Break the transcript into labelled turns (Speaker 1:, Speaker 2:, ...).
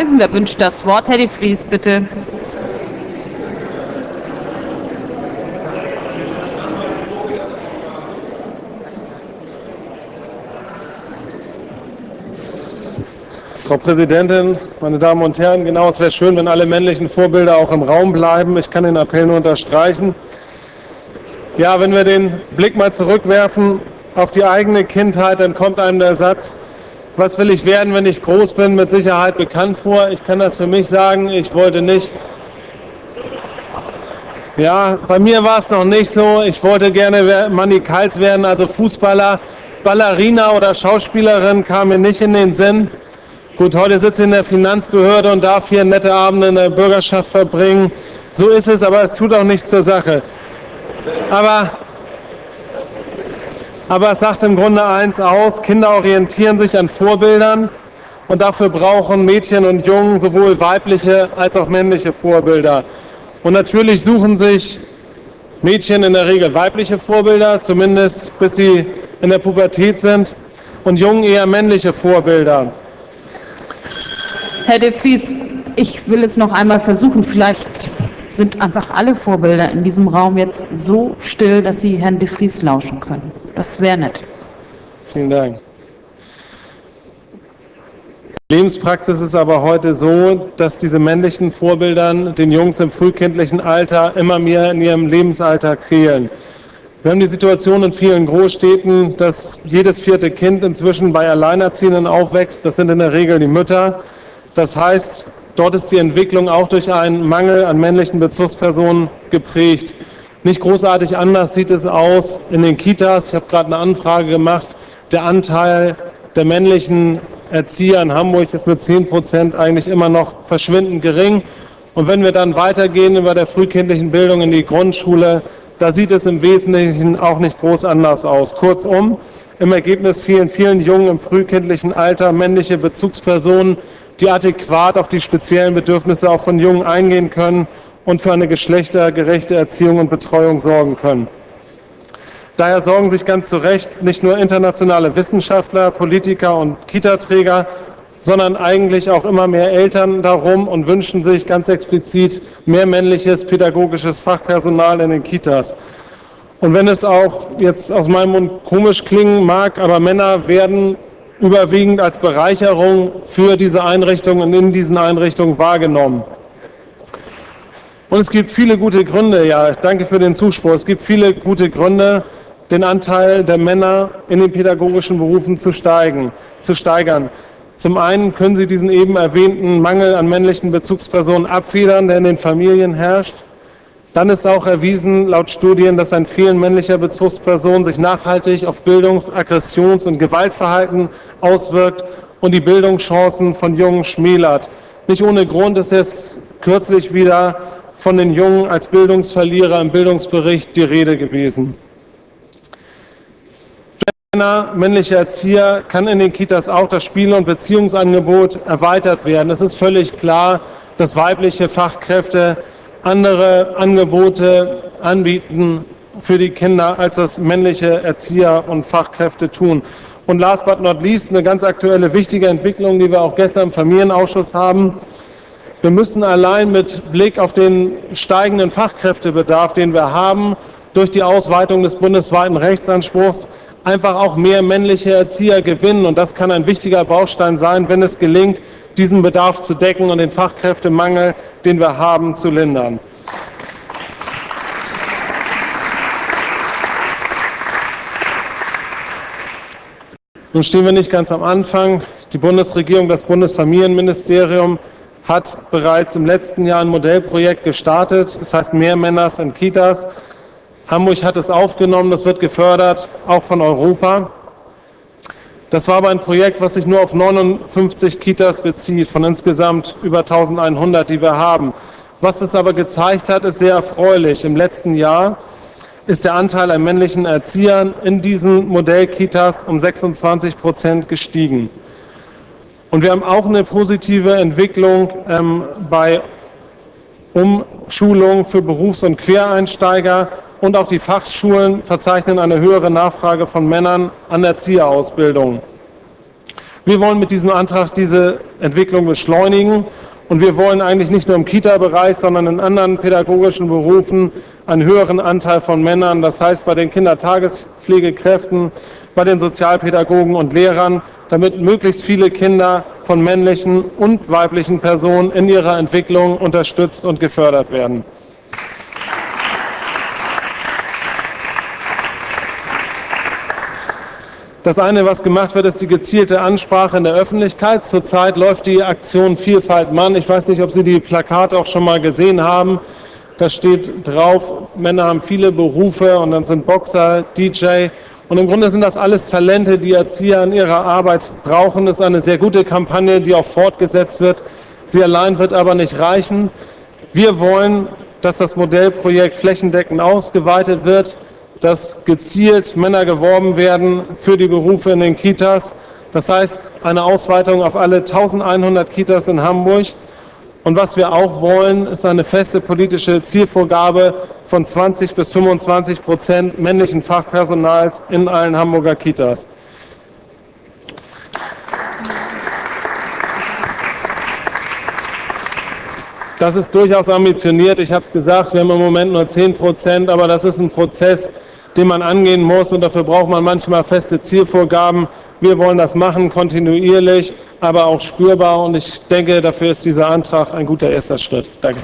Speaker 1: Kreisen. Wer wünscht das Wort? Herr de Vries, bitte.
Speaker 2: Frau Präsidentin, meine Damen und Herren, genau, es wäre schön, wenn alle männlichen Vorbilder auch im Raum bleiben. Ich kann den Appell nur unterstreichen. Ja, wenn wir den Blick mal zurückwerfen auf die eigene Kindheit, dann kommt einem der Satz, was will ich werden, wenn ich groß bin, mit Sicherheit bekannt vor. Ich kann das für mich sagen, ich wollte nicht. Ja, bei mir war es noch nicht so. Ich wollte gerne Manny Kals werden, also Fußballer, Ballerina oder Schauspielerin kam mir nicht in den Sinn. Gut, heute sitze ich in der Finanzbehörde und darf hier nette Abende in der Bürgerschaft verbringen. So ist es, aber es tut auch nichts zur Sache. Aber, aber es sagt im Grunde eins aus, Kinder orientieren sich an Vorbildern und dafür brauchen Mädchen und Jungen sowohl weibliche als auch männliche Vorbilder. Und natürlich suchen sich Mädchen in der Regel weibliche Vorbilder, zumindest bis sie in der Pubertät sind, und Jungen eher männliche Vorbilder.
Speaker 1: Herr de Vries, ich will es noch einmal versuchen. Vielleicht sind einfach alle Vorbilder in diesem Raum jetzt so still, dass Sie Herrn de Vries lauschen können. Das wäre nett.
Speaker 2: Vielen Dank. Lebenspraxis ist aber heute so, dass diese männlichen Vorbildern den Jungs im frühkindlichen Alter immer mehr in ihrem Lebensalltag fehlen. Wir haben die Situation in vielen Großstädten, dass jedes vierte Kind inzwischen bei Alleinerziehenden aufwächst. Das sind in der Regel die Mütter. Das heißt, dort ist die Entwicklung auch durch einen Mangel an männlichen Bezugspersonen geprägt. Nicht großartig anders sieht es aus in den Kitas. Ich habe gerade eine Anfrage gemacht. Der Anteil der männlichen Erzieher in Hamburg ist mit 10 Prozent eigentlich immer noch verschwindend gering. Und wenn wir dann weitergehen über der frühkindlichen Bildung in die Grundschule, da sieht es im Wesentlichen auch nicht groß anders aus. Kurzum, im Ergebnis fehlen vielen Jungen im frühkindlichen Alter männliche Bezugspersonen, die adäquat auf die speziellen Bedürfnisse auch von Jungen eingehen können und für eine geschlechtergerechte Erziehung und Betreuung sorgen können. Daher sorgen sich ganz zu Recht nicht nur internationale Wissenschaftler, Politiker und Kitaträger, sondern eigentlich auch immer mehr Eltern darum und wünschen sich ganz explizit mehr männliches pädagogisches Fachpersonal in den Kitas. Und wenn es auch jetzt aus meinem Mund komisch klingen mag, aber Männer werden überwiegend als Bereicherung für diese Einrichtungen und in diesen Einrichtungen wahrgenommen. Und es gibt viele gute Gründe, ja, danke für den Zuspruch, es gibt viele gute Gründe, den Anteil der Männer in den pädagogischen Berufen zu, steigen, zu steigern. Zum einen können sie diesen eben erwähnten Mangel an männlichen Bezugspersonen abfedern, der in den Familien herrscht. Dann ist auch erwiesen laut Studien, dass ein Fehlen männlicher Bezugspersonen sich nachhaltig auf Bildungs-, Aggressions- und Gewaltverhalten auswirkt und die Bildungschancen von Jungen schmälert. Nicht ohne Grund ist es kürzlich wieder von den Jungen als Bildungsverlierer im Bildungsbericht die Rede gewesen. Männer, männliche Erzieher kann in den Kitas auch das Spiel- und Beziehungsangebot erweitert werden. Es ist völlig klar, dass weibliche Fachkräfte andere Angebote anbieten für die Kinder, als das männliche Erzieher und Fachkräfte tun. Und last but not least eine ganz aktuelle wichtige Entwicklung, die wir auch gestern im Familienausschuss haben. Wir müssen allein mit Blick auf den steigenden Fachkräftebedarf, den wir haben, durch die Ausweitung des bundesweiten Rechtsanspruchs einfach auch mehr männliche Erzieher gewinnen. Und das kann ein wichtiger Baustein sein, wenn es gelingt, diesen Bedarf zu decken und den Fachkräftemangel, den wir haben, zu lindern. Nun stehen wir nicht ganz am Anfang. Die Bundesregierung, das Bundesfamilienministerium hat bereits im letzten Jahr ein Modellprojekt gestartet. Das heißt mehr Männers in Kitas. Hamburg hat es aufgenommen, das wird gefördert, auch von Europa. Das war aber ein Projekt, was sich nur auf 59 Kitas bezieht, von insgesamt über 1100, die wir haben. Was es aber gezeigt hat, ist sehr erfreulich. Im letzten Jahr ist der Anteil an männlichen Erziehern in diesen Modellkitas um 26 Prozent gestiegen. Und wir haben auch eine positive Entwicklung ähm, bei Umschulung für Berufs- und Quereinsteiger und auch die Fachschulen verzeichnen eine höhere Nachfrage von Männern an Erzieherausbildung. Wir wollen mit diesem Antrag diese Entwicklung beschleunigen und wir wollen eigentlich nicht nur im Kita-Bereich, sondern in anderen pädagogischen Berufen einen höheren Anteil von Männern, das heißt bei den Kindertagespflegekräften, bei den Sozialpädagogen und Lehrern, damit möglichst viele Kinder von männlichen und weiblichen Personen in ihrer Entwicklung unterstützt und gefördert werden. Das eine, was gemacht wird, ist die gezielte Ansprache in der Öffentlichkeit. Zurzeit läuft die Aktion Vielfalt Mann. Ich weiß nicht, ob Sie die Plakate auch schon mal gesehen haben. Da steht drauf, Männer haben viele Berufe und dann sind Boxer, DJ. Und im Grunde sind das alles Talente, die Erzieher in ihrer Arbeit brauchen. Das ist eine sehr gute Kampagne, die auch fortgesetzt wird. Sie allein wird aber nicht reichen. Wir wollen, dass das Modellprojekt flächendeckend ausgeweitet wird dass gezielt Männer geworben werden für die Berufe in den Kitas. Das heißt, eine Ausweitung auf alle 1100 Kitas in Hamburg. Und was wir auch wollen, ist eine feste politische Zielvorgabe von 20 bis 25 Prozent männlichen Fachpersonals in allen Hamburger Kitas. Das ist durchaus ambitioniert. Ich habe es gesagt, wir haben im Moment nur 10 Prozent, aber das ist ein Prozess, den man angehen muss. Und dafür braucht man manchmal feste Zielvorgaben. Wir wollen das machen, kontinuierlich, aber auch spürbar. Und ich denke, dafür ist dieser Antrag ein guter erster Schritt. Danke.